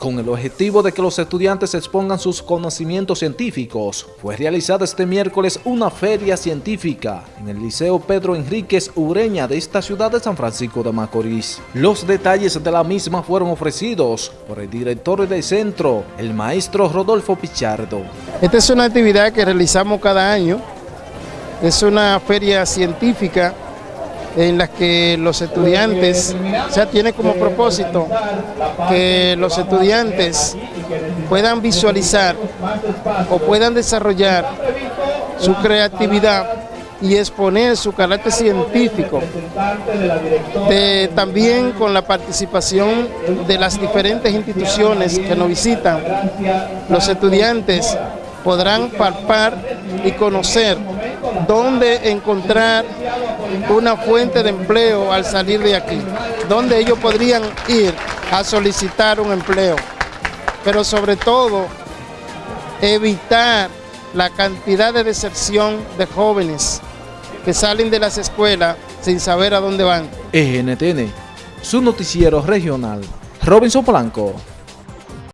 Con el objetivo de que los estudiantes expongan sus conocimientos científicos, fue realizada este miércoles una feria científica en el Liceo Pedro Enríquez Ureña de esta ciudad de San Francisco de Macorís. Los detalles de la misma fueron ofrecidos por el director del centro, el maestro Rodolfo Pichardo. Esta es una actividad que realizamos cada año, es una feria científica en las que los estudiantes, o sea, tiene como propósito que los estudiantes puedan visualizar o puedan desarrollar su creatividad y exponer su carácter científico, también con la participación de las diferentes instituciones que nos visitan, los estudiantes podrán palpar y conocer dónde encontrar una fuente de empleo al salir de aquí, dónde ellos podrían ir a solicitar un empleo, pero sobre todo evitar la cantidad de deserción de jóvenes que salen de las escuelas sin saber a dónde van. ENTN, su noticiero regional, Robinson Blanco.